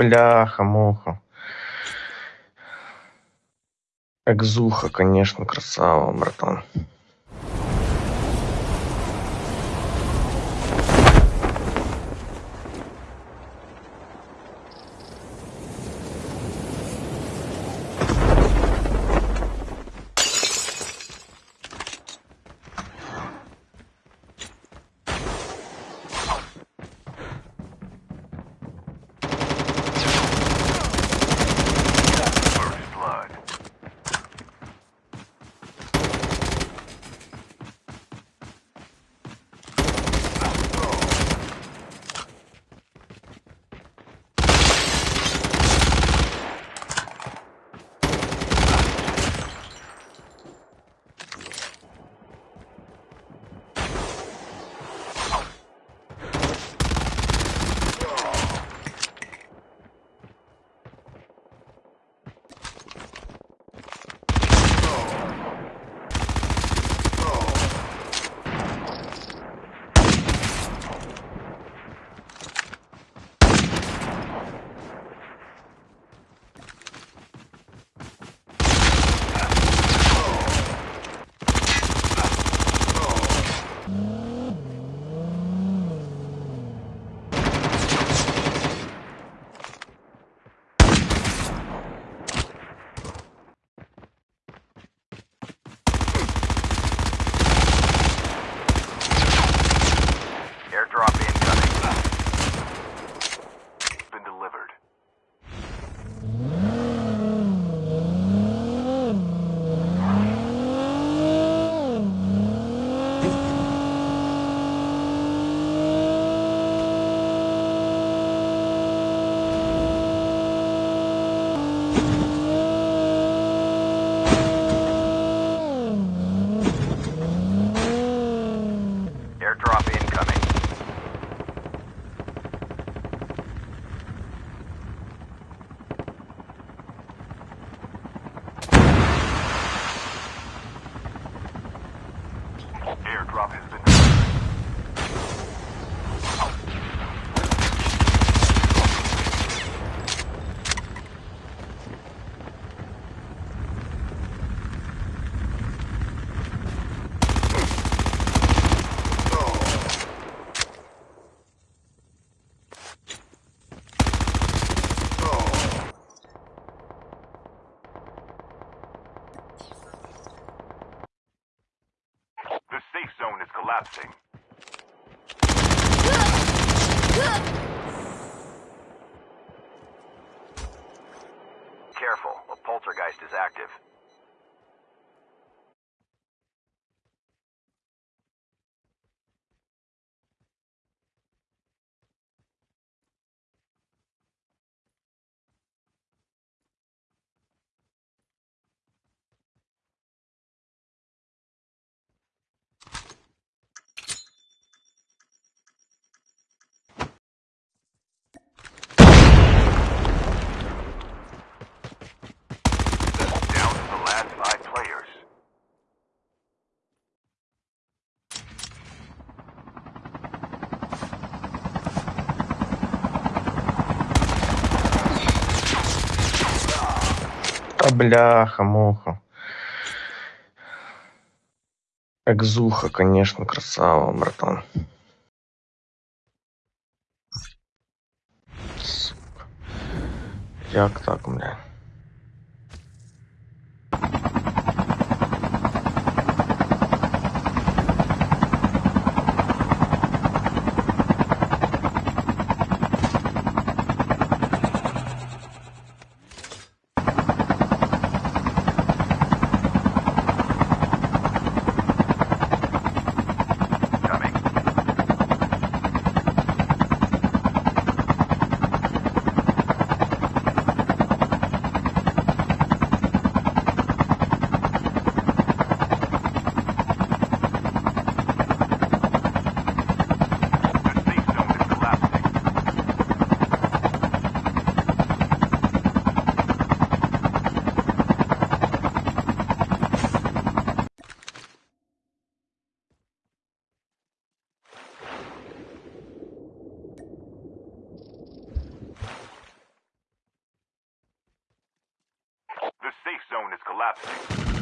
бляха-муха. Экзуха, конечно, красава, братан. Collapsing. Careful, a poltergeist is active. Бляха-муха. Экзуха, конечно, красава, братан. Сука. Як так, бля? Safe zone is collapsing.